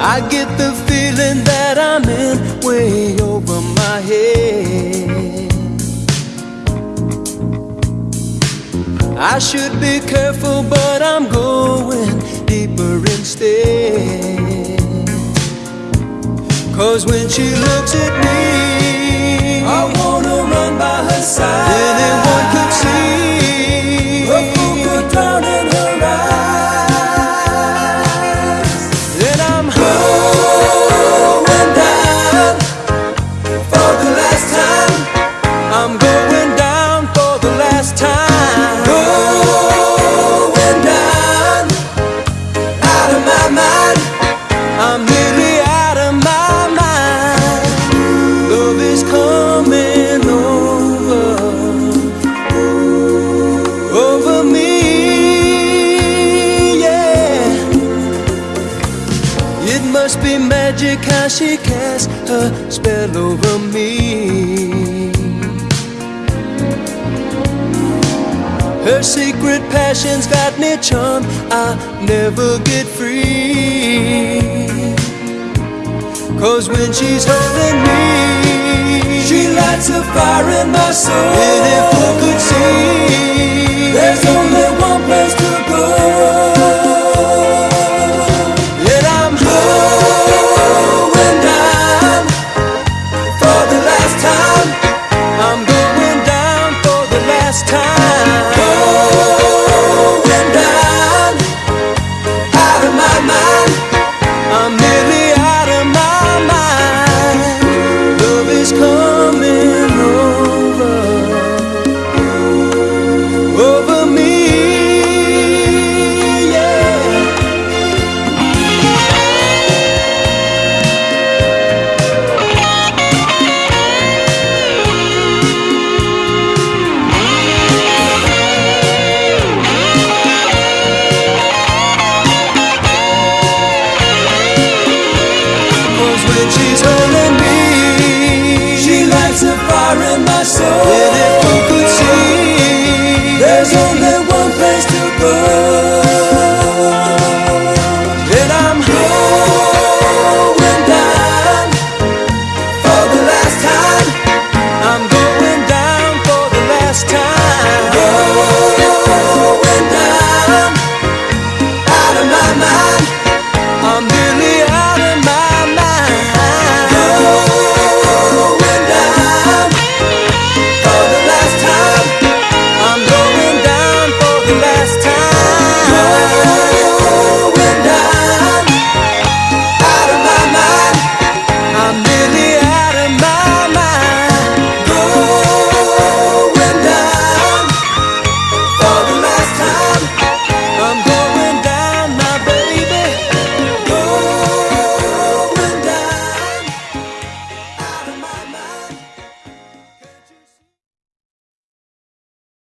I get the feeling that I'm in way over my head. I should be careful, but I'm going deeper instead. Cause when she looks at me, It must be magic how she casts her spell over me. Her secret passion's got me charmed. I never get free. Cause when she's holding me, She lights a fire in my soul.